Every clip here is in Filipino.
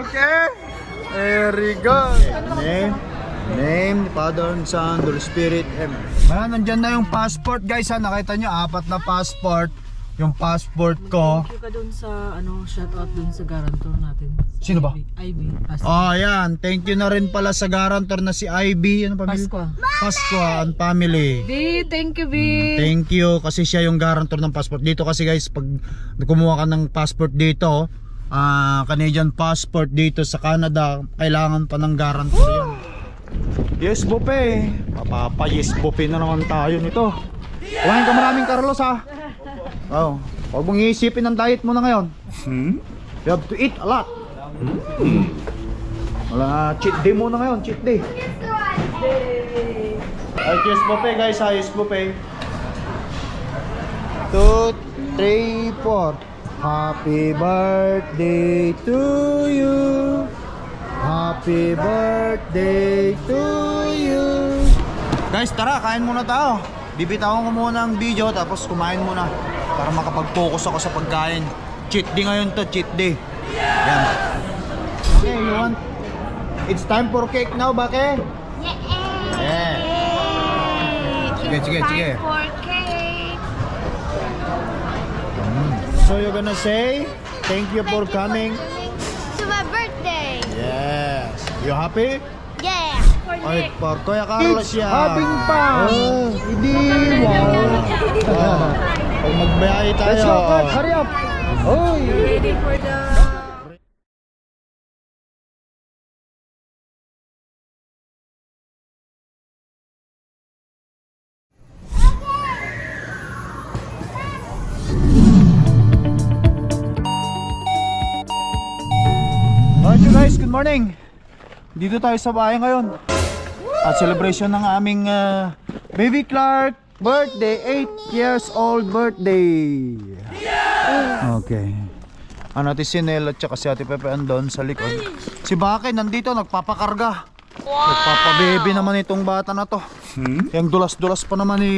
Okay. Very good. Name. Name, Father and Son, Holy Spirit, Amen. Ayan, nandyan na yung passport guys ha. Nakita nyo, apat na passport. Yung passport ko. Thank you ka dun sa, ano, shoutout dun sa guarantor natin. Sino ba? IB. Pas Oh, ayan. Thank you na rin pala sa guarantor na si Ivy. Ano pamilya? Pasqua. Pasqua and family. B, thank you, B. Thank you kasi siya yung guarantor ng passport dito kasi guys pag kumuha ka ng passport dito ah Canadian passport dito sa Canada kailangan pa ng guarantor yan. Yes Bope. Papapa yes Bope na naman tayo nito. Kumain ka maraming Carlos ha? Oh Huwag mong iisipin ang diet mo na ngayon. You have to eat a lot. Wala cheat day muna ngayon cheat day. Ay, yes buffet guys, ha, yes buffet. 2, 3, 4. Happy birthday to you. Happy birthday to you. Guys, tara, kain muna tayo. Bibitawan ko muna ang video tapos kumain muna para makapag-focus ako sa pagkain. Cheat day ngayon to, cheat day. Yan. Okay, you want? It's time for cake now, Bake? Yeah. Sige, sige, sige. So you're gonna say, thank you for coming. To my birthday. Yes. You happy? Yeah. For Ay, for Kuya Carlos yan. having fun. Oh, hindi. Wow. Oh. Pag magbiyahe tayo. Let's go. Hurry up. Oy. Morning. Dito tayo sa bahay ngayon. At celebration ng aming uh, baby Clark birthday, 8 years old birthday. Okay. Ano natin si Nel at saka si Ate Pepe andon sa likod. Si Bakay nandito nagpapakarga. Nagpapababy naman itong bata na to. Yung dulas-dulas pa naman ni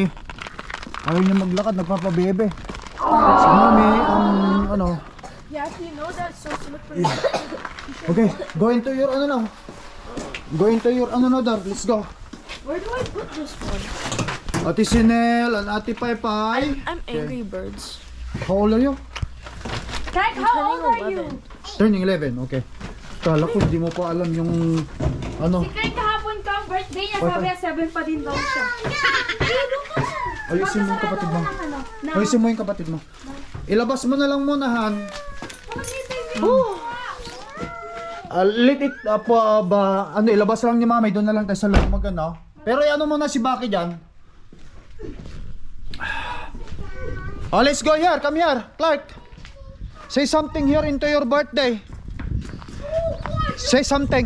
Ayaw niya maglakad, nagpapababy. Si Mami, ang ano, Yes, you know that so slippery. Okay, go into your ano now. Go into your ano now, Dar. Let's go. Where do I put this one? Ate Sinel and Ate Paypay. I'm Angry Birds. How old are you? Kek, how old are you? Turning 11, okay. Kala ko hindi mo pa alam yung ano. Kek, kahapon ka ang birthday niya. Sabi niya, 7 pa din daw siya. Ayusin mo yung kapatid mo. Ayusin mo yung kapatid mo. Ilabas mo na lang muna, Han. Uh, let it uh, po, uh, ba, ano, ilabas lang ni Mami, doon na lang tayo sa loob mag ano. Pero ano muna si Baki dyan. Oh, let's go here. Come here, Clark. Say something here into your birthday. Say something.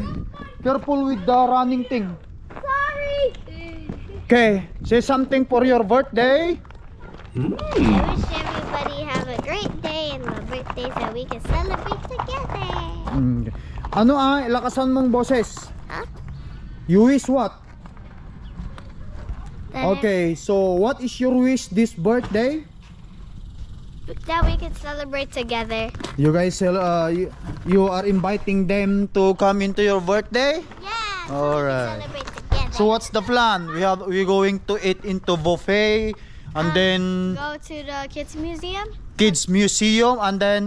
Careful with the running thing. Sorry. Okay, say something for your birthday. I wish everybody have a great day and my birthday so we can celebrate together. Mm. Ano ah, ilakasan mong boses. Huh? You wish what? Okay, so what is your wish this birthday? That we can celebrate together. You guys, uh, you, you are inviting them to come into your birthday? Yeah. Celebrate together. So what's the plan? We have we going to eat into buffet and then Go to the kids museum. kids museum and then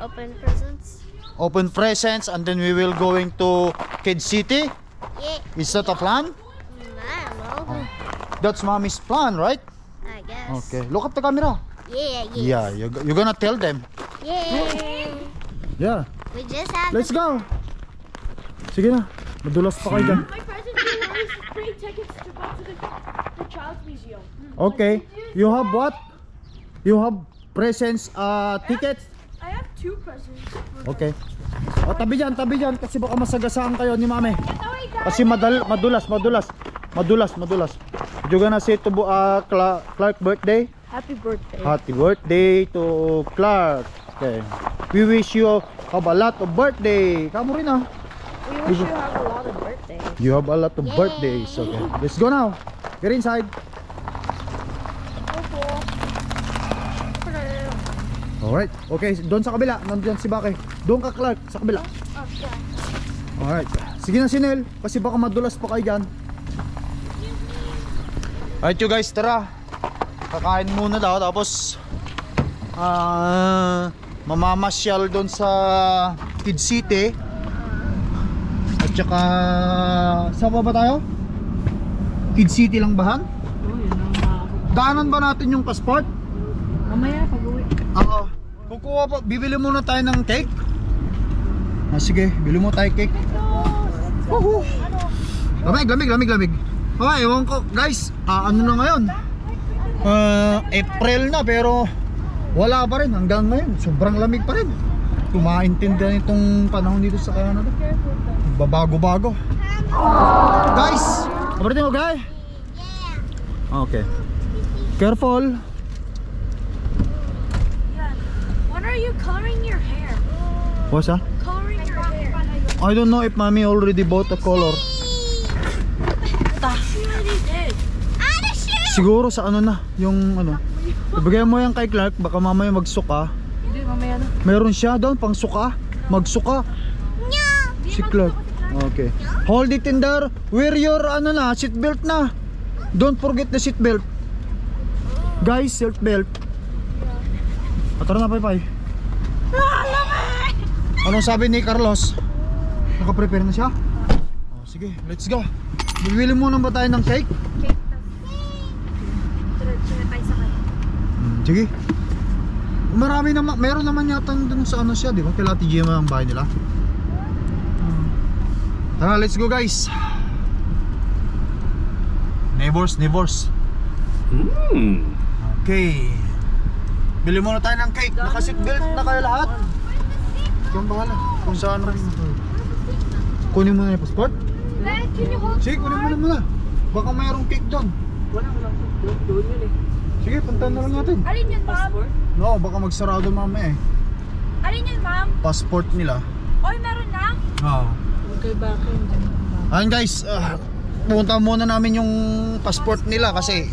open presents. open presents and then we will going to Kids City. Yeah. Is that a plan? Don't know. That's mommy's plan, right? I guess. Okay. Look at the camera. Yeah. Yeah. Yeah, you you're gonna tell them. Yeah. Yeah. We just have. Let's go. Sige na. Madulas pa kayo dyan. My present to her is free tickets to go to the, the Child's Museum. Okay. You have what? You have presents, uh, tickets? Two presents. Okay. O, tabi dyan, tabi dyan. Kasi baka masagasaan kayo ni mami. Oh. Kasi madal, madulas, madulas. Madulas, madulas. You gonna say to uh, Cla- Clark birthday? Happy birthday. Happy birthday to Clark. Okay. We wish you have a lot of birthday. Kamu rin ah. We wish you have a lot of birthdays. You have a lot of birthdays. Okay. Let's go now. Get inside. Alright. Okay, doon sa kabila. Nandiyan si Bake. Doon ka Clark, sa kabila. Alright. Sige na Sinel, kasi baka madulas pa kayo dyan. Alright you guys, tara. Kakain muna daw tapos ah mamamasyal doon sa Kid City. At saka saan pa ba tayo? Kid City lang bahan? Oh, yun ang mga... Daanan ba natin yung passport? Mamaya, pag-uwi. Oo. Kukuha pa, bibili muna tayo ng cake. Ah, sige, bili mo tayo cake. Woohoo! Lamig, lamig, lamig, lamig. Okay, ewan ko, guys, ah, ano na ngayon? Ah, April na pero wala pa rin hanggang ngayon. Sobrang lamig pa rin. Kumaintindihan itong panahon dito sa Canada. Babago-bago. Guys, kabarito mo, guy? Okay. Careful. When are you coloring your hair? What's that? Coloring your hair. I don't know if mommy already bought a color. Did. Siguro sa ano na, yung ano. Ibigay mo yan kay Clark, baka mamaya magsuka. Hindi, mamaya na. Meron siya doon pang suka. Magsuka. Si Clark. Okay. Hold it in there. Wear your ano na, seat belt na. Don't forget the seat belt. Guys, seat belt. Ah, Tara na, bye. Anong sabi ni Carlos? Naka-prepare na siya? Oh, sige, let's go. Bibili muna ba tayo ng cake? Hmm, sige. Marami naman, meron naman yata dun sa ano siya, di ba? Kila TGM ang bahay nila. Tara, let's go guys. Neighbors, neighbors. Okay. Bili muna tayo ng cake. Naka-seatbelt na kayo lahat. Ang bahala. Kung saan rin. Kunin mo na yung passport. Dad, can you hold Sige, kunin mo na muna. Baka mayroong cake doon. Wala, wala. Doon, yun eh. Sige, puntahan na lang natin. Alin yun, ma'am? Passport? No, baka magsarado mamaya eh. Alin yun, ma'am? Passport nila. Oy, meron na? Oo. Okay, bakit? Ayun guys, ah, pupunta muna namin yung passport nila kasi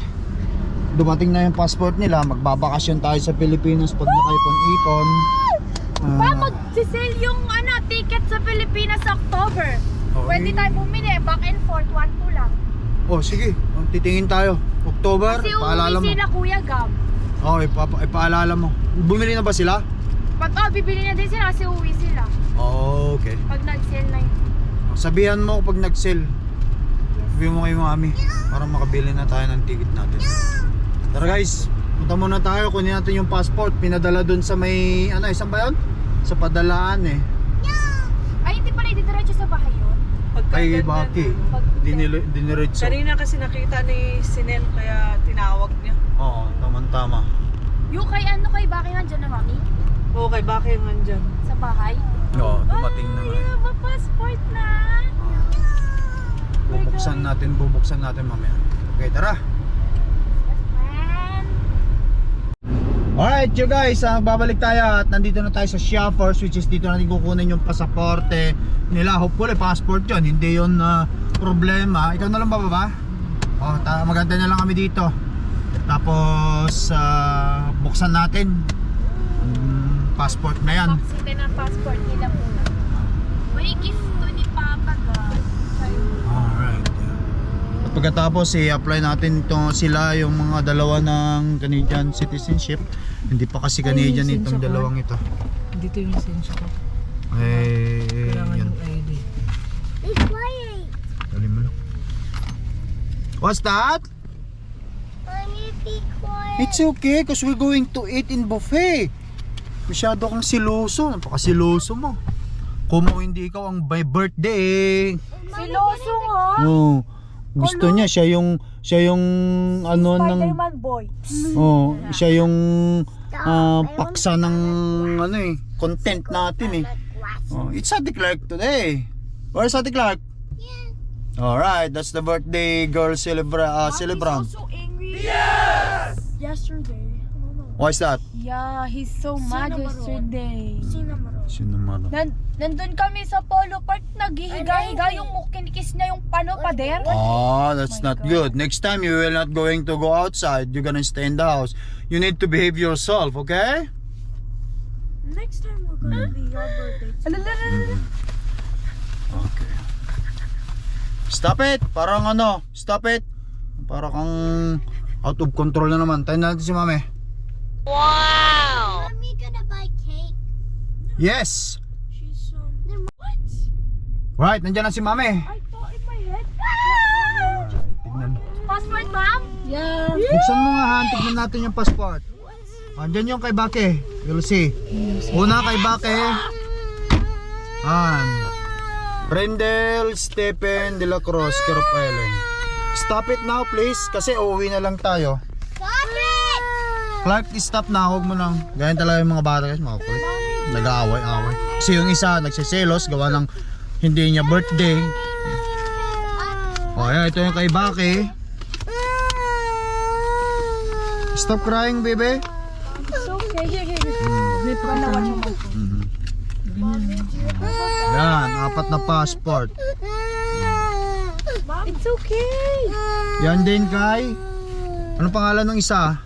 dumating na yung passport nila. Magbabakasyon tayo sa Pilipinas pag nakaipon-ipon. Ah, Ma'am, mag-sale yung ano, ticket sa Pilipinas sa October. Oh, Pwede tayo bumili, back and forth, 1-2 lang. oh, sige, oh, titingin tayo. October, Kasi paalala mo. sila Kuya Gab. Oh, ipapa, ipaalala mo. Bumili na ba sila? Pag oh, bibili na din sila kasi uuwi sila. Oh, okay. Pag nag-sale na yun. Sabihan mo pag nag-sell. Sabihan mo kay mami para makabili na tayo ng ticket natin. Tara guys, punta muna tayo. Kunin natin yung passport. Pinadala dun sa may, ano, isang ba yun? Sa padalaan eh. Ay, hindi pala didiretso sa bahay yun. Kay Baki. Pag Dinil- Diniretso. Kanina kasi nakita ni Sinel kaya tinawag niya. Oo, tama-tama. yung kay ano, kay Baki nandyan na, mami? Oo, kay Baki yung nandyan. Sa bahay. Oo, dumating na Ay, nga. a passport na. Ah. bubuksan natin, bubuksan natin mamaya. Okay, tara. Alright you guys, ah, babalik tayo at nandito na tayo sa shoppers which is dito natin kukunin yung pasaporte nila. Hopefully passport yun, hindi yun ah, problema. Ikaw na lang ba baba? Oh, maganda na lang kami dito. Tapos ah, buksan natin yung passport na yan. Paksitin ang passport nila muna. May gift to ni Papa God. Alright. At pagkatapos i-apply natin to sila yung mga dalawa ng Canadian citizenship. Hindi pa kasi Canadian Ay, itong dalawang ito. Dito yung lisensya ko. Eh, Kailangan yan. yung ID. Be quiet. Dali mo lang. What's that? Mommy, be quiet. It's okay because we're going to eat in buffet. Masyado kang siloso. Napakasiloso mo. Kumo hindi ikaw ang my birthday. Siloso nga. Oh, gusto niya siya yung siya yung ano ng Spider-Man boy. oh, siya yung ah, paksa ng ano eh, content natin eh. Oh, it's Ate Clark today. Where's Ate Clark? Alright, that's the birthday girl celebra uh, celebrant. so angry. Yes! Yesterday. I don't know. Why's that? Yeah, he's so mad yesterday. Sino man? Nan nandun kami sa Polo Park, naghihiga-higa yung kinikis niya yung pano pader. Oh, that's my not God. good. Next time you will not going to go outside. You're gonna stay in the house. You need to behave yourself, okay? Next time we're gonna be your birthday. Okay. Stop it! Parang ano, stop it! Parang kang out of control na naman. Tayo natin si mami. Cake. Yes! She's um. What? Right, nandiyan na si mami. I thought in my head. Tignan. Passport, ma'am? Yeah. Buksan mo nga ha, tignan natin yung passport. Andyan yung kay Bake. You'll see. Una kay Bake. Han. Rendel Stephen de la Cruz, Kirop Island. Stop it now please, kasi uuwi na lang tayo. Stop it! Clark, stop na. Huwag mo nang. Ganyan talaga yung mga bata guys, mga kulit. Nag-aaway-away. Kasi yung isa, nagsiselos, gawa ng hindi niya birthday. O, ayan, ito yung kay Bake. Stop crying, baby. It's okay. Here, here, here. Yan, apat na passport. It's okay. Yan din kay... Ano pangalan ng isa?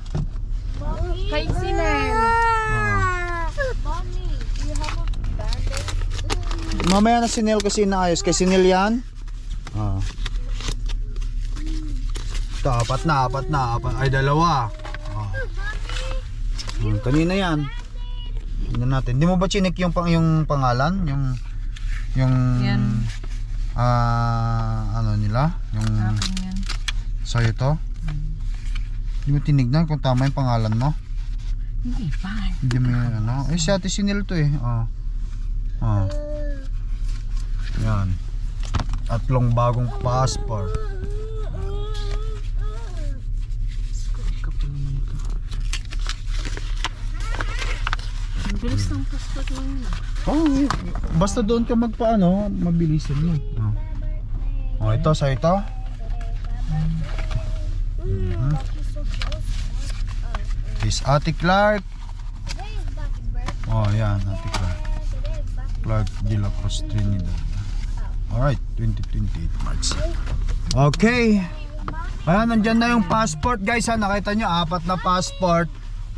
Kay Sinel. Ah. Mommy, do you have a band-aid? Mamaya na si Neil kasi inaayos. Kay si Neil yan? Ah. Ito, apat na, apat na, apat. Ay, dalawa. Ah. Hmm, kanina yan. Tingnan natin. Hindi mo ba chinik yung, pang, yung pangalan? Yung... Yung... Yan. Ah, ano nila? Yung... Akin yan. Sa'yo to? Hindi mo tinignan kung tama yung pangalan mo? Hindi pa. Hindi mo yan, ano? Eh, si Ate Sinil to eh. Oh. Oh. Yan. Tatlong bagong passport. Bilis ng passport mo yun. ah. Oh, basta doon ka magpaano, mabilisan mo. Oh. Oh, ito sa ito. Mhm. Is Ate Clark. Oh, yan, Ate Clark. Clark de la Cruz Trinidad. Alright, 2028 March. Okay. Ayan, nandyan na yung passport guys ha. Nakita nyo, apat na passport.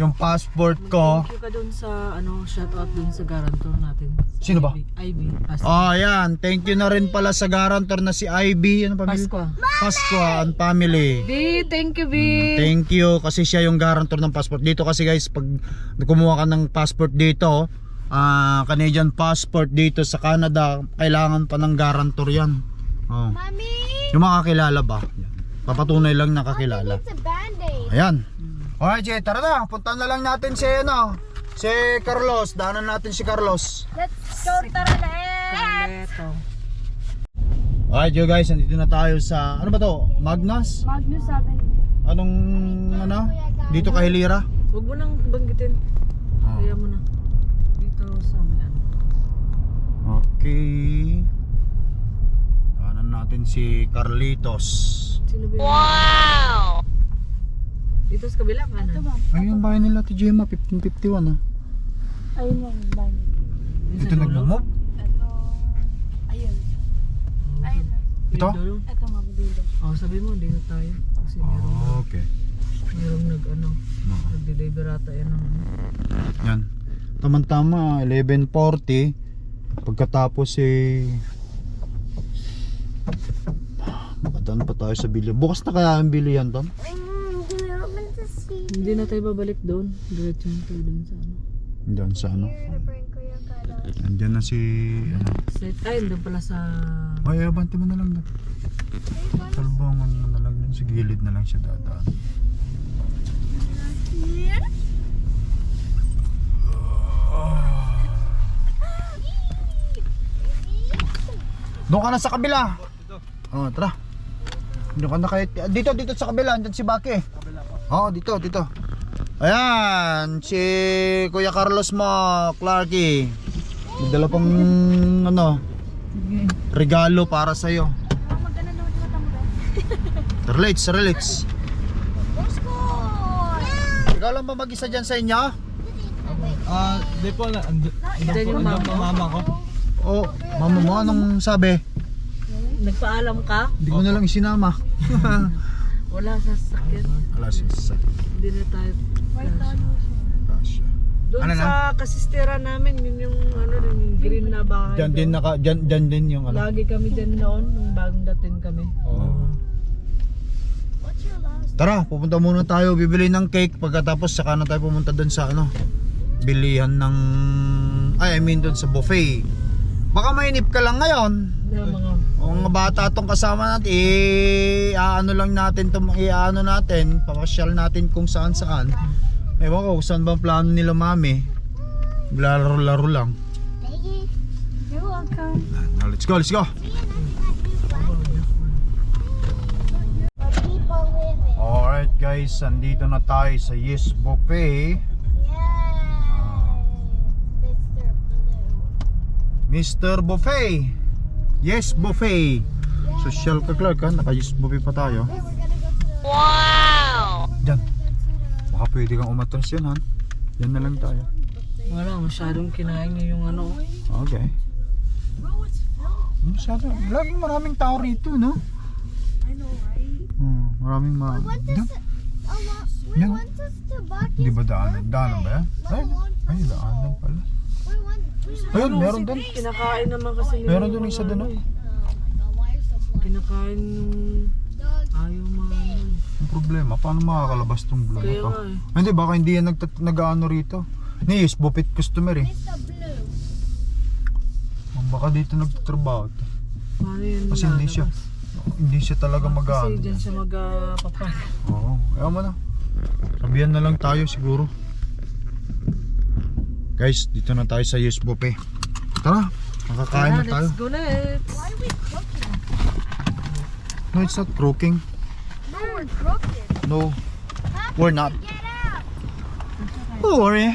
Yung passport ko. Thank you ka dun sa, ano, shoutout dun sa guarantor natin. Sino ba? Ivy. Pasqua. Oh, ayan. Thank you na rin pala sa guarantor na si Ivy. Ano pamilya? Pasqua. Pasqua and family. B, thank you, B. Mm, Thank you kasi siya yung guarantor ng passport. Dito kasi guys, pag kumuha ka ng passport dito, ah Canadian passport dito sa Canada, kailangan pa ng guarantor yan. Oh. Mommy! Yung makakilala ba? Papatunay lang nakakilala. It's a band-aid. Ayan. Alright, Jay, tara na. Punta na lang natin si, ano, si Carlos. Daanan natin si Carlos. Let's go, tara let's! Alright, yo guys, nandito na tayo sa, ano ba to? Magnus? Magnus sabi. Anong, ano? Dito kay Hilira? Huwag mo nang banggitin. Oh. Kaya mo na. Dito sa may ano. Okay. Daanan natin si Carlitos. Sino ba Wow! Dito sa kabila ka Ito na. ba? Ay, yung bahay nila, Ate Gemma, 1551 ah. Ayun yung band. Dito nagmamove? Ito. Ayun. Ayun. Ito? Ito mabilo. Oh, sabi mo, dito tayo. Kasi meron, Okay. meron nag, ano, nag-deliver ata yan ng Yan. Tama-tama, 11.40. Pagkatapos eh... Makadaan pa tayo sa bilihan. Bukas na kaya ang bilihan doon? Do you want to see? Hindi na tayo babalik doon. Diretso na tayo doon sa ano. Diyan sa ano. Andiyan na si... Ano. Set, ay, doon pala sa... Ay, abante mo na lang doon. Talbongan mo na lang yun. Sa gilid na lang siya dadaan. Doon ka na sa kabila. Oh, tara. Doon ka na kahit dito dito sa kabila, andyan si Baki. Oh, dito dito. Ayan, si Kuya Carlos mo, Clarky. May dala pang ano, regalo para sa iyo. Let's go! Ikaw lang ba mag-isa dyan sa inyo? Ah, di po na. Ando, Diyan yung mama mo. mama ko. Oh, mama mo, anong sabi? Nagpaalam ka? Hindi ko na lang isinama. Wala sa sakyan. Wala si sa Hindi na tayo. Tasha. Doon Ano na? sa kasistera namin, yun yung ano, yung green na bahay. Diyan din doon. naka, diyan, diyan din yung ano. Lagi kami dyan noon, nung bagong dating kami. Oo. Last? Tara, pupunta muna tayo, bibili ng cake pagkatapos saka na tayo pumunta doon sa ano, bilihan ng ay I mean doon sa buffet. Baka mainip ka lang ngayon. Yung mga O mga bata tong kasama natin, eh, ano lang natin, tum, ano natin, papasyal natin kung saan saan. Ewan ko, saan ba ang plano nila mami. Laro-laro lang. You're welcome. Now, let's go, let's go. Alright guys, andito na tayo sa Yes Buffet. Mr. Buffet. Yes Buffet. Social ka Clark ha, naka Yes Buffet pa tayo. Wow! Diyan. Baka pwede kang umatras yan han. Yan na lang tayo. Wala, masyadong kinain niya yung ano. Okay. Masyado, laging maraming tao rito, no? I know, right? Hmm, maraming ma... We went to Diyan. s- a lot. We Yan. went to Tabaki's Di ba daanan? Daanan ba yan? Ay, ay daanan pala. Ayun, meron doon. Kinakain naman kasi nila. Meron doon isa doon, ano no? eh. Oh blind? Kinakain ayaw mga ano. Ang problema, paano makakalabas tong blue na Kaya to? nga eh. Hindi, baka hindi yan nag nag-ano rito. Ni Yes Buffet customer eh. Baka dito nagtatrabaho to. Paano yun Kasi hindi siya lalabas? hindi siya talaga Kasi mag-ano. dyan siya magpapan. Oo, ayaw mo na. Sabihan na lang tayo siguro. Guys, dito na tayo sa Yes Buffet. Tara, makakain na tayo. Let's go let's. Why are we crooked? No, it's not croaking. No, we're crooked. No, we're not. Don't worry.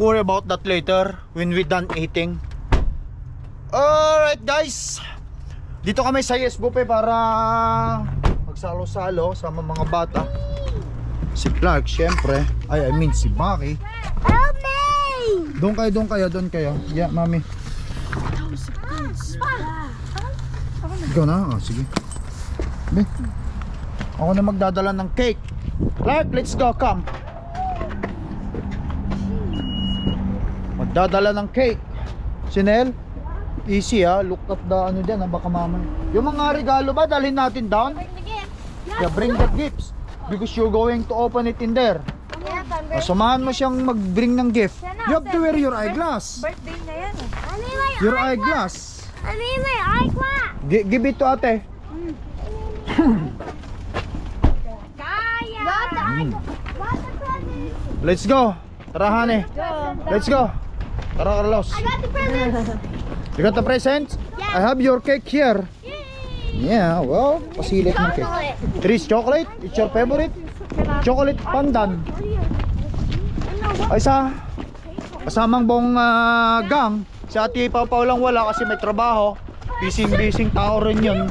Worry about that later when we done eating. Alright guys. Dito kami sa Yes Buffet para magsalo-salo sama mga bata. Si Clark, syempre. Ay, I mean si Baki. Help me! Doon kayo, doon kayo, doon kayo. Yeah, mami. Ikaw na? Ah, sige. Be. Ako na magdadala ng cake. Clark, let's go, come. Magdadala ng cake. Sinel, easy ha. Look at the ano dyan, ha? baka mamay. Yung mga regalo ba, dalhin natin down? Yeah, bring the gifts. Because you're going to open it in there. Yes, I'm O, samahan mo siyang mag-bring ng gift. You have to wear your eyeglass. Birthday niya yan eh. My Your eyeglass. I need my eyeglass. Gi- give it to ate. Kaya. Got the eyeglass. Got the present. Let's go. Tara, honey. Let's go. Tara, Carlos. I got the present. You got the presents? I have your cake here. Yeah, well, pasilit ng cake. Chocolate. Is chocolate. It's your favorite? Chocolate pandan. Ay sa kasamang buong ah, gang. Si Ate Pau Pau lang wala kasi may trabaho. Bising-bising tao rin yun.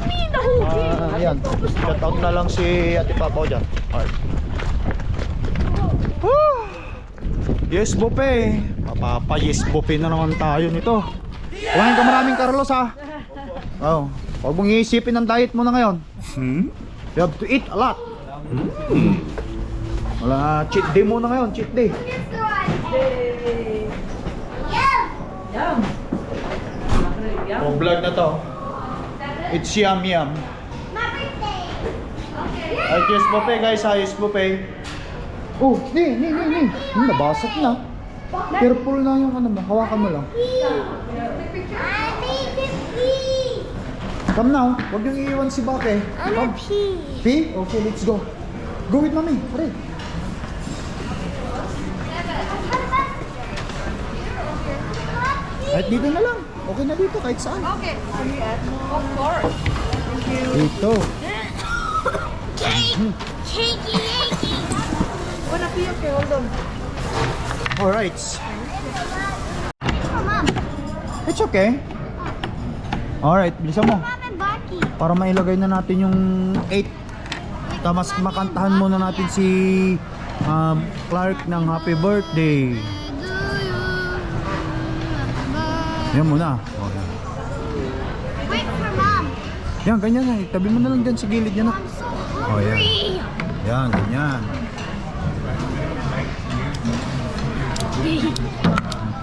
Ah, ayan. Shout out na lang si Ate Pau Pau dyan. Alright. Yes, buffet. Papapa, yes, buffet na naman tayo nito. Kumain ka maraming Carlos ha. Oh, huwag mong iisipin ang diet mo na ngayon. You have to eat a lot. Hmm. Wala, cheat day muna ngayon, cheat day. Yum! Oh, vlog na to. It's yum yum. My birthday. Okay. Ay, yes buffet guys, ha, yes buffet. Oh, ni, ni, ni, ni. Hmm, nabasag na. Careful na yung ano mo, hawakan mo lang. I need to pee. Come now, huwag yung iiwan si Bake. I'm Come. a pee. Pee? Okay, let's go. Go with mommy, hurry. Kahit dito na lang. Okay na dito, kahit saan. Okay. Of course. Dito. Cake. Cakey, cakey. Wanna pee? Okay, hold on. Alright. It's okay. Alright, bilisan mo. Para mailagay na natin yung 8. Tamas makantahan muna natin si um, Clark ng happy birthday. Yan muna. Oh, yan. Wait for mom. Yan, ganyan na. Tabi mo na lang dyan sa gilid niya na. I'm Oh, hungry. Yan, ganyan.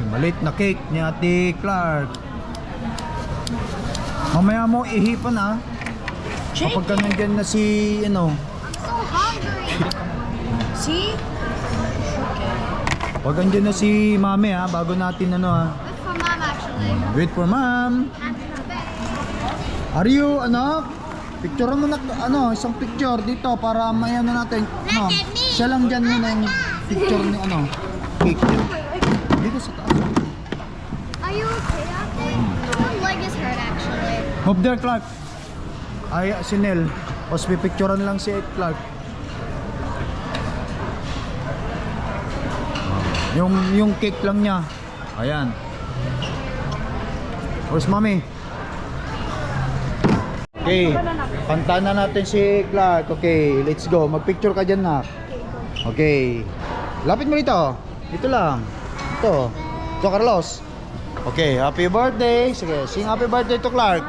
Malit na cake ni Ate Clark. Mamaya mo ihipan ah. Kapag ka nandyan na si, ano, So hungry. See? pag andyan na si Mami ah, bago natin ano ah. Wait for Ma'am. Are you, ano, picture mo na, ano, isang picture dito para may ano natin, ano, siya lang dyan muna yung picture ni, ano, cake. Dito sa taas. Are you okay there? My leg is hurt, actually. Move there, Clark. Ay, si Nel. Tapos lang si Clark. Yung, yung cake lang niya. Ayan. Where's mommy? Okay. Kanta na natin si Clark. Okay, let's go. Magpicture ka dyan na. Okay. Lapit mo dito. Dito lang. Ito. Ito, Carlos. Okay, happy birthday. Sige, sing happy birthday to Clark.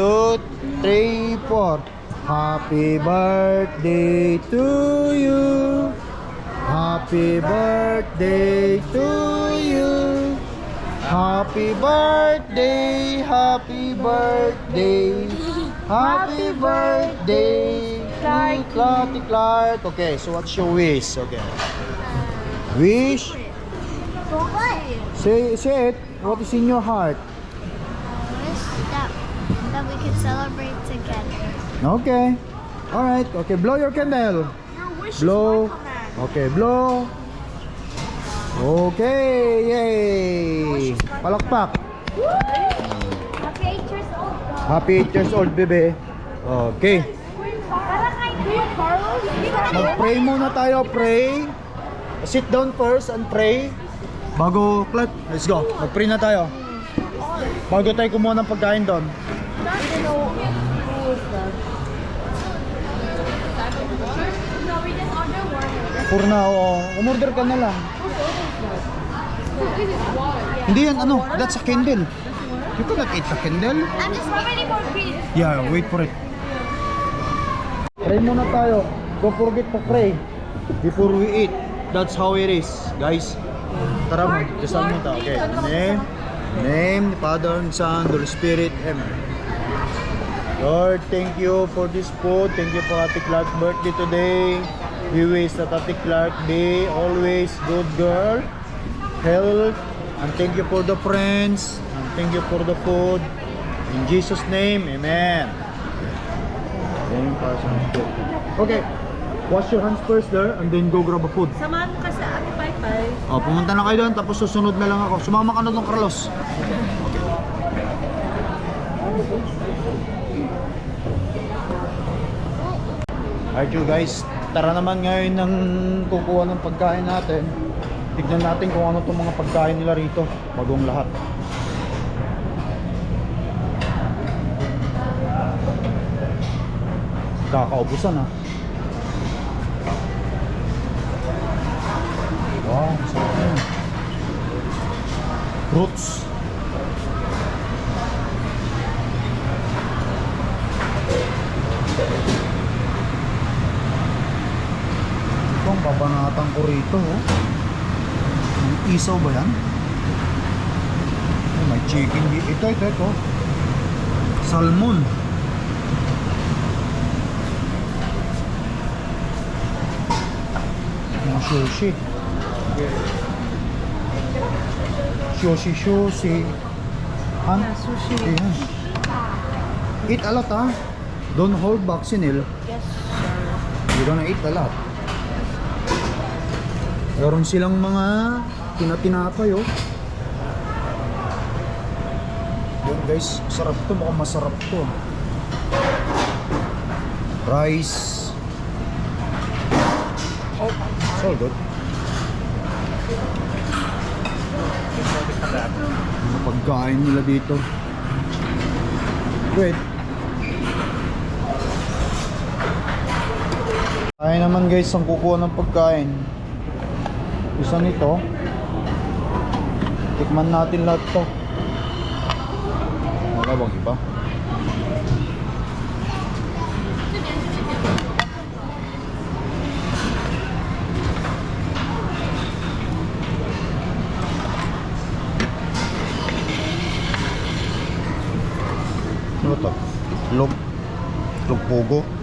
Two, three, four. Happy birthday to you. Happy birthday to you. Happy birthday, happy birthday. Happy birthday to mm, Clark, Clark. Okay, so what's your wish? Okay. Wish? Say, say it. What is in your heart? wish that, that we could celebrate together. Okay. All right. Okay, blow your candle. No wish blow. Okay, blow. Okay, yay! Palakpak. Happy 8 years old. Happy 8 years old, bebe. Okay. Mag-pray muna tayo, pray. Sit down first and pray. Bago, Clark, let's go. Mag-pray na tayo. Bago tayo kumuha ng pagkain doon. Puro na, oo. Umorder ka na lang. Hindi yan, ano, that's a candle. You cannot eat the candle. I'm just waiting for Pete. Yeah, wait for it. Pray muna tayo. Don't forget to pray before we eat. That's how it is, guys. Tara mo, dasal mo tayo. Okay. Name, name, the Father and Son, Holy Spirit. Amen. Lord, thank you for this food. Thank you for Ate Clark's birthday today. We wish that Ate Clark be always good girl, health, and thank you for the friends, and thank you for the food. In Jesus' name, Amen. Okay, wash your hands first there, and then go grab a food. Samahan mo ka sa Ate Pai. Oh, pumunta na kayo doon, tapos susunod na lang ako. Sumama ka na doon, Carlos. Alright you guys, tara naman ngayon ng kukuha ng pagkain natin. Tignan natin kung ano itong mga pagkain nila rito. Bagong lahat. Kakaubusan ha. Wow, sarap yan. Fruits. Ito ang babanatan ko rito. Oh. Isaw ba yan? Oh, may chicken Ito, ito, ito. Salmon. Yung sushi. Sushi, sushi. Han? Sushi. Ayan. Eat a lot, ha? Don't hold back, Sinil. Yes, You're gonna eat a lot. Meron silang mga tinatinapay, oh. Yun guys, sarap to. Mukhang masarap to. Rice. Oh, it's all good. Mga pagkain nila dito. Wait. Kaya naman guys ang kukuha ng pagkain. Isa nito. Tikman natin lahat to. Wala bang iba? Ano to? Log. Log pogo.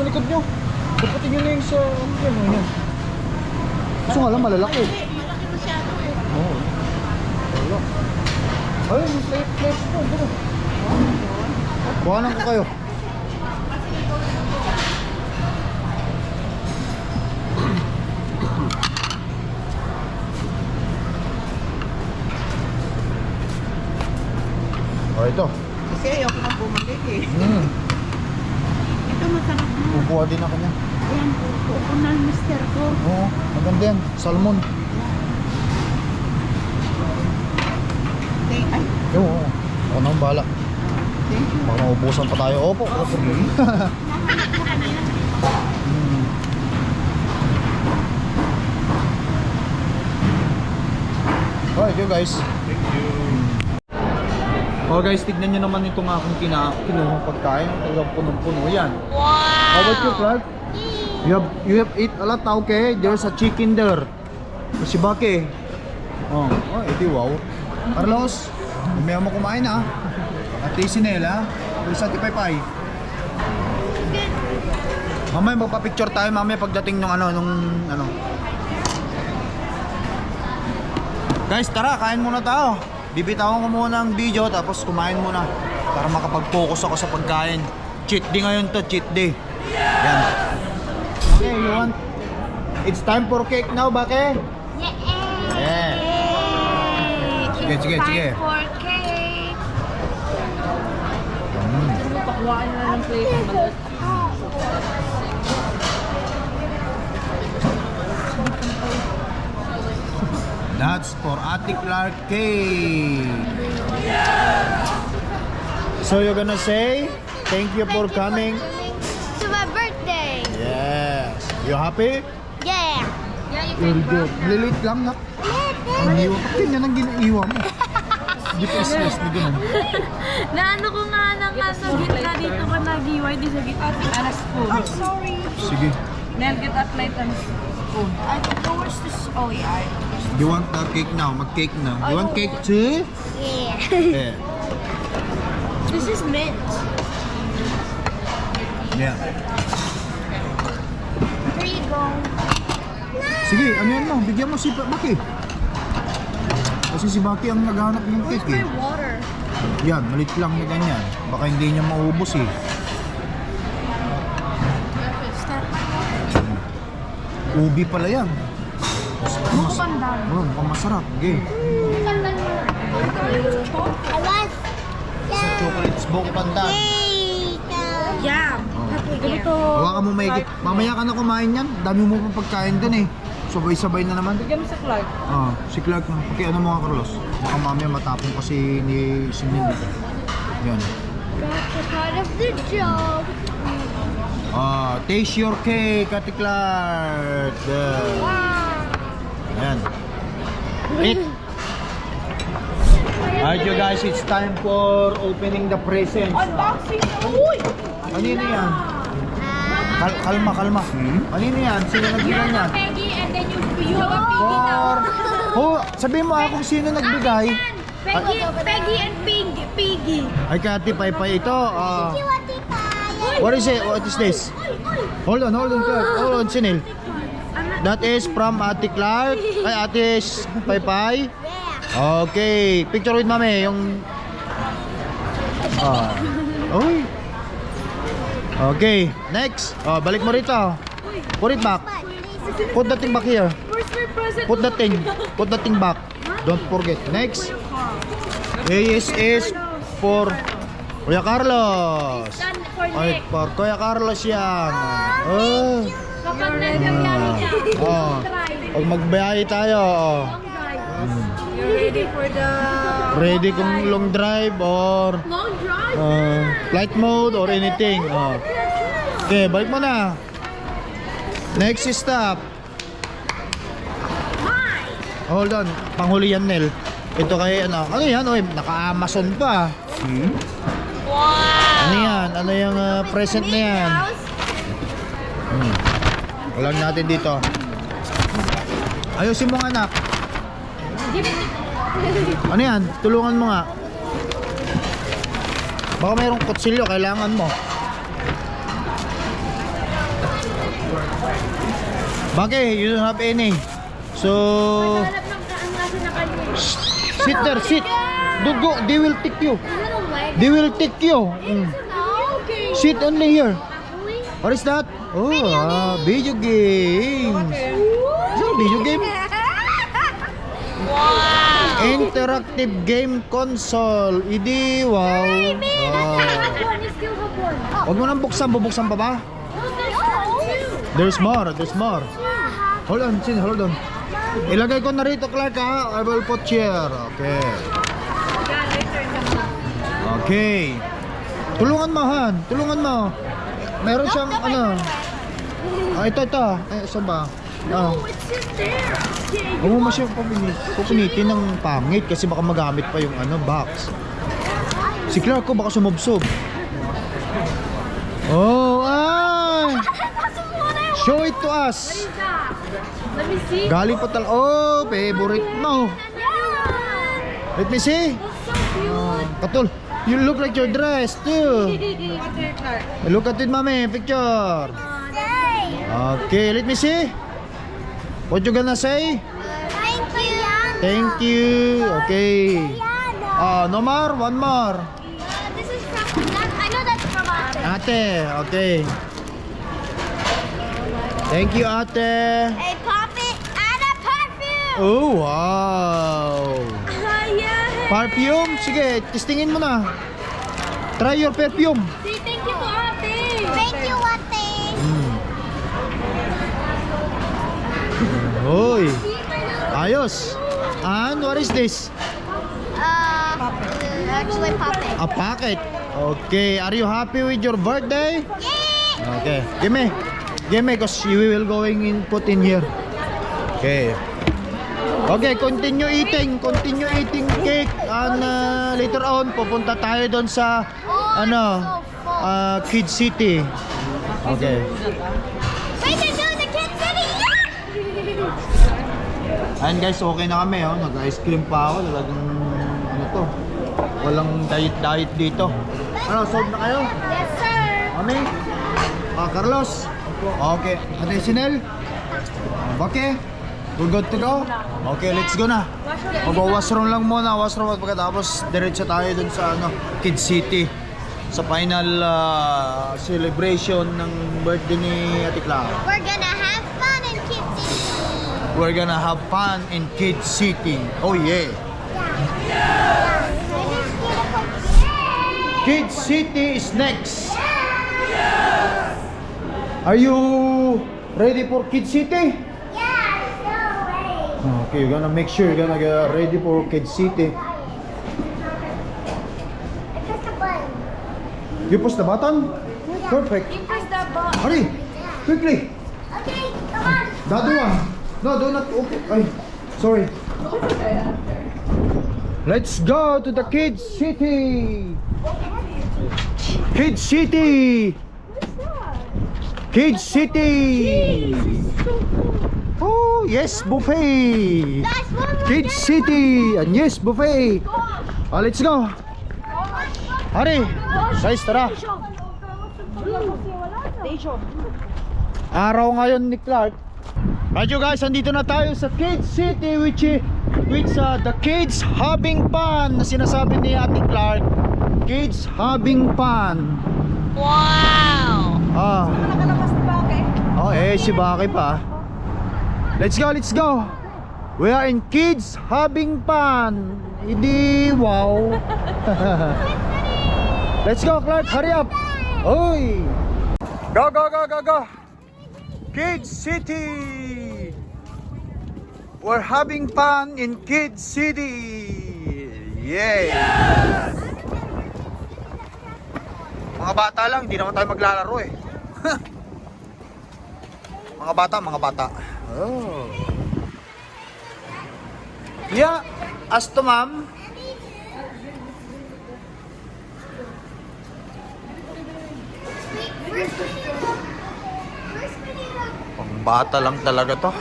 Sa likod nyo. Dapatin nyo na yung sa, ano yan o, yan. Gusto nga lang, malalaki. Malaki masyado eh. Oo. Wala. Ayun, yung plate, plate po. Ganun. Buwanan ko kayo. Oh, ito. Kasi ayoko na bumalik eh. Hmm. Masarap na. Kukuha din ako niya. Ayan, pupo na mister ko. Oo, maganda yan. Salmon. Thank, ay, Oo, oo. Ako na ang bahala. thank you. Baka maubusan pa tayo. Opo, problema. Hmm. Alright, you guys. Oh guys, tignan nyo naman itong aking kina kinuha pagkain. Talagang punong-puno yan. Wow! How about you, Clark? You have, you have eat a lot, okay? There's a chicken there. Si Baki. Oh, oh, edi wow. Carlos, umaya mo kumain ah. At least si Nela, sa tipay-pay. Mamaya magpa-picture tayo mamaya pagdating nung ano, nung ano. Guys, tara, kain muna tayo. Bibitawan ko muna ang video tapos kumain muna para makapag-focus ako sa pagkain. Cheat day ngayon to, cheat day. Yan. Okay, you want It's time for cake now, Bake? Yeah. Sige, sige, sige. for cake. Mm. Pakuhaan na ng plate ng maliit. That's for Ate Clark cake. So you're gonna say thank you for coming. to my birthday. Yes. You happy? Yeah. Very good. Lilit lang na. Ang hiwa. Bakit yan ang ginaiwa mo? Stress na ganun. Naano ko nga ng nasa gitna dito ka nagiway, di sa gitna. And a spoon. Oh, sorry. Sige. Nel, get a plate and spoon. I don't know where's this. Oh, yeah. You want the cake now? Mag-cake na. You want cake too? Yeah. Yeah. This is mint. Yeah. Here you go. Sige, ano yan mo? Bigyan mo si Baki. Kasi si Baki ang naghanap ng Where's cake eh. my water? Yan, malit lang na ganyan. Baka hindi niya maubos eh. Ubi pala yan. Mas, pandan. oh, mukhang masarap. Okay. I was. Sa chocolates buko pandan. Yeah. Ganito. Hawakan mo maigit. Mamaya ka na kumain yan. Dami mo pang pagkain dun eh. Sabay-sabay na naman. Bigyan mo sa Clark. Ah, si Clark na. Okay, ano mga Carlos? Baka mamaya matapon pa si ni si Mindy. Yan. That's a part of the job. Ah, taste your cake, Ate Clark. There. Ayan. Eat. Alright you guys, it's time for opening the presents. Unboxing. Uy! Kanino yan? Kal kalma, kalma. Kanino yan? Sino nagbigay niyan? Peggy and then you, you have a Piggy now. Oh, sabihin mo akong sino nagbigay. Peggy, Peggy and Piggy. Piggy. Ay, Kati Paypay ito. ah, What is it? What is this? Hold on, hold on. Hold on, Sinil. That is from Ate Clark. Ay, Ate Paypay. Okay. Picture with mami. Yung... Ah. Uy. Okay. Next. Oh, balik mo rito. Put it back. Put that thing back here. Put that thing. Put that thing back. Don't forget. Next. This is for Kuya Carlos. Ay, for Kuya Carlos yan. Oh. Kapag nagbiyahe ka, Oh. Pag magbiyahe tayo, oh. You're ready for the... ready kung long drive or long drive. uh, flight mode or anything. Oh. Okay, balik mo na. Next stop. Hold on, panghuli yan, Nel. Ito kay ano, ano yan? Oy, naka-Amazon pa. Wow! Ano yan? Ano yung uh, present na yan? Hmm. Walang natin dito. Ayusin mo anak. Ano yan? Tulungan mo nga. Baka mayroong kutsilyo, kailangan mo. Bakit? You don't have any. So, sit there, sit. Don't go. They will take you. They will take you. Mm. Sit only here. What is that? Oh, ah, video games. Is it video game? Wow! Interactive game console. Idi, wow. wow. Huwag mo nang buksan, bubuksan pa ba? There's more, there's more. Hold on, Chin, hold on. Ilagay ko na rito, Clark, ha? I will put here. Okay. Okay. Tulungan mo, Han. Tulungan mo. Meron siyang, ano. Ah, ito, ito. Eh, saan ba? Ah. It's just there. Yeah, Huwag mo masyadong pupinit, pupinitin ng pangit kasi baka magamit pa yung ano, box. Si Clark ko baka sumubsob. Oh, ay! Show it to us. Let me see. Galing pa tal... Oh, favorite mo. Let me see. Cute. Katul, you look like your dress too. Look at it, mami. Picture. Okay, let me see. What you gonna say? Thank you. Thank you. Okay. Ah, no more? One more. This is from. That, I know that's from Ate. Ate, okay. Thank you, ate. A puppet and a perfume. Oh, wow. Yeah. Perfume? Sige, testingin mo na. Try your perfume. Say thank you to ate. Thank you, Ate. Hoy. Ayos. And what is this? Uh, actually, puppet. A packet. Okay, are you happy with your birthday? Yeah. Okay, give me. Give me because we will going in put in here. Okay. Okay, continue eating. Continue eating cake. And uh, later on, pupunta tayo doon sa ano, uh, Kid City. Okay. Wait, they're doing the Kid City. Ayan guys, okay na kami. Oh. Nag-ice cream pa ako. Talagang ano to. Walang diet-diet dito. Ano, solve na kayo? Yes, sir. Mami? Ah, Carlos? Okay. Ate Sinel? Okay. We're good to go? Okay, let's go na. Mag-washroom lang muna. Washroom at pagkatapos diretso tayo dun sa ano, Kid City. Sa final ah, celebration ng birthday ni Ate Clara. We're gonna We're gonna have fun in Kid City. Oh yeah. Kid City is next. Are you ready for Kid City? Yeah, no way. Okay, you're gonna make sure you're gonna get ready for Kid City. Press the button. You push the button? Perfect. Press the button. Hurry! Quickly! Okay, come on. The other one. No, do not open. Ay, sorry. Let's go to the Kid City. Kid City. Kid City. Oh, yes, buffet. Guys, one more. Kid City. And yes, buffet. Oh, let's go. Hurry. Guys, tara. Araw ngayon ni Clark. Radyo guys, andito na tayo sa Kids City which is which uh, the kids having fun na sinasabi ni Ate Clark. Kids having fun. Wow! Ah. Oh, eh si Baki pa. Let's go, let's go. We are in kids having fun. Hindi wow. let's go Clark, hurry up. Oy! Go, go, go, go, go! Kids City! We're having fun in Kids City! Yay! Mga bata lang, hindi naman tayo maglalaro eh. mga bata, mga bata. Oh. Yeah, as to ma'am. Pang bata lang talaga to.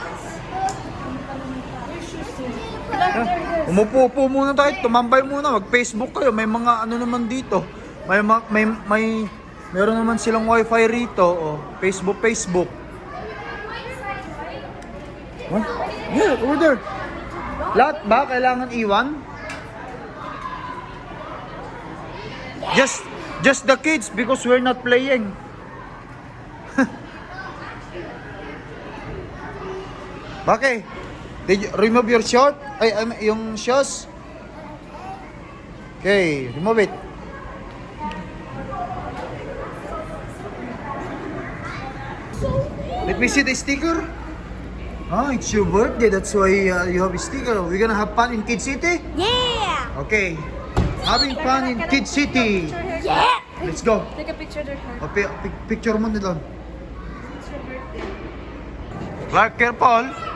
Umupo-upo muna tayo, tumambay muna, mag-Facebook kayo. May mga ano naman dito. May ma- may may meron naman silang wifi rito, oh. Facebook, Facebook. What? Yeah, over. Lahat ba kailangan iwan? Just just the kids because we're not playing. Bakit? Did you remove your short? Ay, ay, yung shoes? Okay, remove it. Let me see the sticker. Oh, it's your birthday. That's why uh, you have a sticker. We're gonna have fun in Kid City? Yeah! Okay. Having fun in Kid City. Yeah! Let's go. Take a picture of her. O, pi- pi- picture mo na doon. Clark, careful.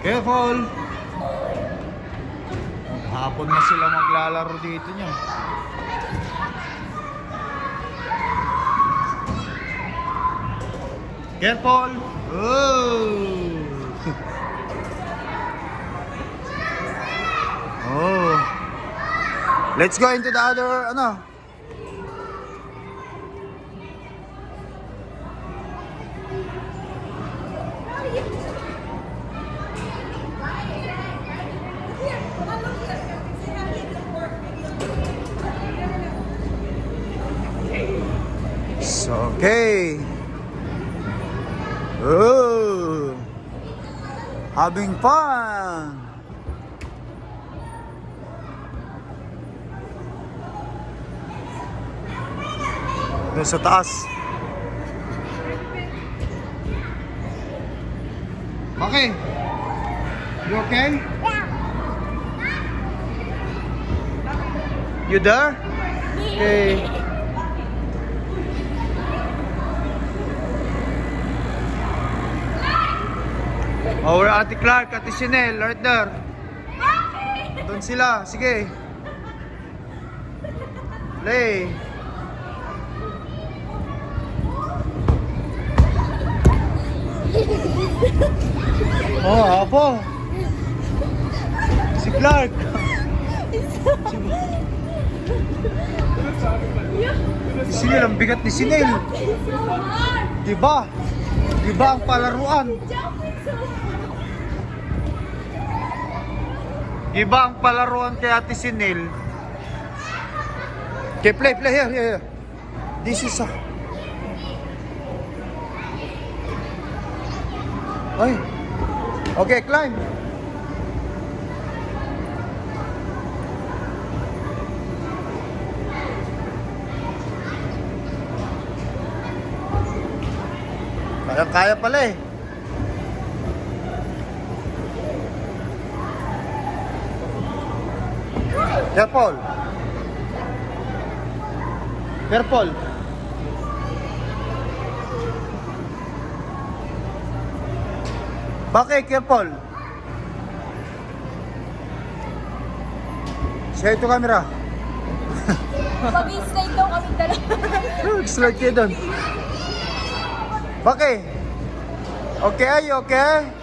Careful. Hapon na sila maglalaro dito niya. Careful. Oh. Oh. Let's go into the other, ano? Having fun. Doon sa taas. Okay. You okay? You there? Okay. Oh, Ate Clark, Ate Chanel, right there. Doon sila, sige. Play. Oh, apo. Si Clark. Si Sinel, ang bigat ni Sinel. Diba? Diba ang palaruan? Diba ang palaruan kay Ate Sinel? Okay, play, play, here, here, here. This is a... Ay. Okay, climb. Kaya pala eh. Careful. Careful. Bakit? Careful. Share ito camera. Mag-slide daw kami dalawa. Slide kayo doon. Bakit? Okay, okay?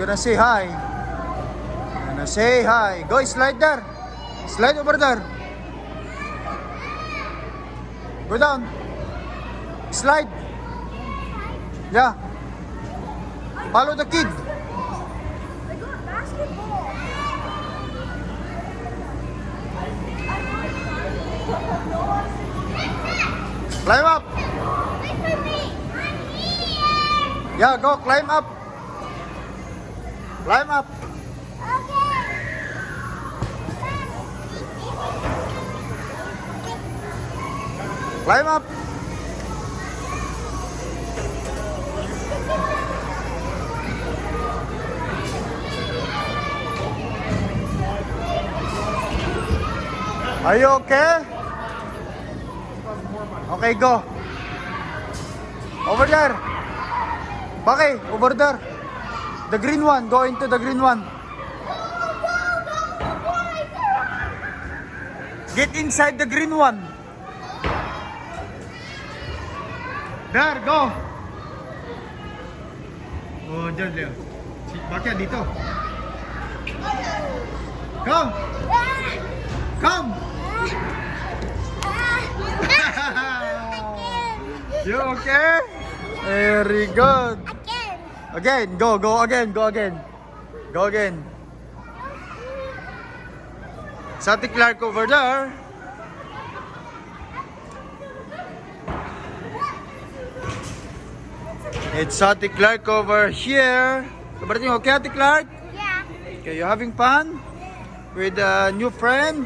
Gonna say hi. Gonna say hi. Go, slide there. Slide over there. Go down. Slide. Yeah. Follow the kid. Climb up. Wait for me! I'm here! Yeah, go climb up. Climb up. Climb up. Are you okay? Okay, go. Over there. Bakit? Over there. The green one. Go into the green one. Get inside the green one. There, go. Oh, Leo. Si- Bakit dito? Come. Come. You okay? Very good. Again, go, go again, go again. Go again. Sati Clark over there. It's Sati Clark over here. Everything okay, Sati Clark? Yeah. Okay, you having fun with a new friend?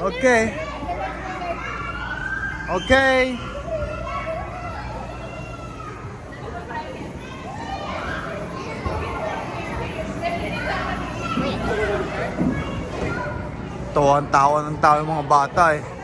Okay. Okay. Tawan-tawa ng tao yung mga bata eh.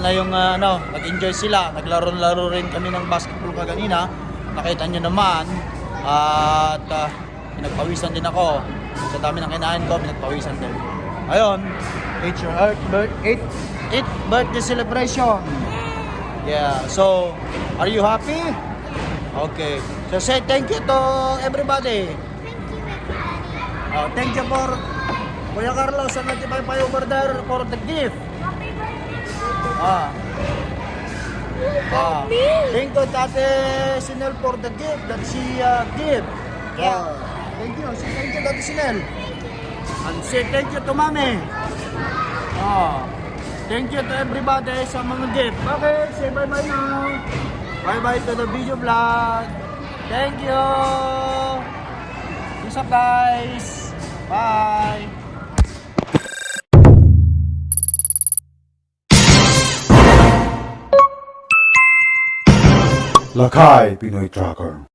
Na yung ah, ano, nag-enjoy sila. Naglaro-laro rin kami ng basketball kaganina. Nakita nyo naman. at ah, pinagpawisan din ako. Sa dami ng kinain ko, pinagpawisan din. Ayun, it's your earth, birth, eighth, eighth birthday celebration. Yeah, so, are you happy? Okay. So say thank you to everybody. Oh, thank you for Kuya Carlos and 95 over there for the gift. Ah. Ah. Thank you, Tate Sinel, for the gift that she uh, give. Yeah. Thank you. Say thank you, Tate Sinel. And say thank you to Mami. Ah. Thank you to everybody sa mga gift. Okay, say bye-bye now. Bye-bye to the video vlog. Thank you. Peace up, guys. Bye. Lakay Pinoy Tracker.